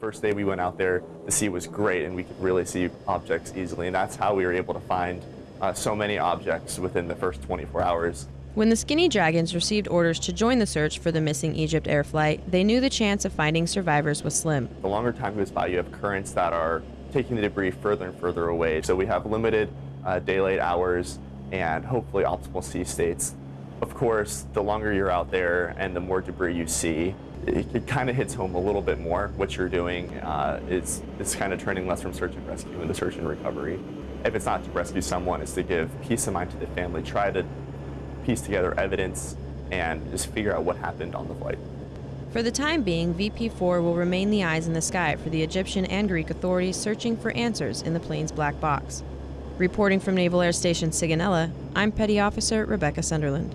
First day we went out there, the sea was great and we could really see objects easily, and that's how we were able to find uh, so many objects within the first 24 hours. When the Skinny Dragons received orders to join the search for the missing EgyptAir flight, they knew the chance of finding survivors was slim. The longer time goes by, you have currents that are taking the debris further and further away. So we have limited uh, daylight hours and hopefully optimal sea states. Of course, the longer you're out there and the more debris you see, it, it kind of hits home a little bit more. What you're doing uh, is, is kind of turning less from search and rescue into search and recovery. If it's not to rescue someone, it's to give peace of mind to the family, try to piece together evidence and just figure out what happened on the flight. For the time being, VP4 will remain the eyes in the sky for the Egyptian and Greek authorities searching for answers in the plane's black box. Reporting from Naval Air Station Sigonella, I'm Petty Officer Rebecca Sunderland.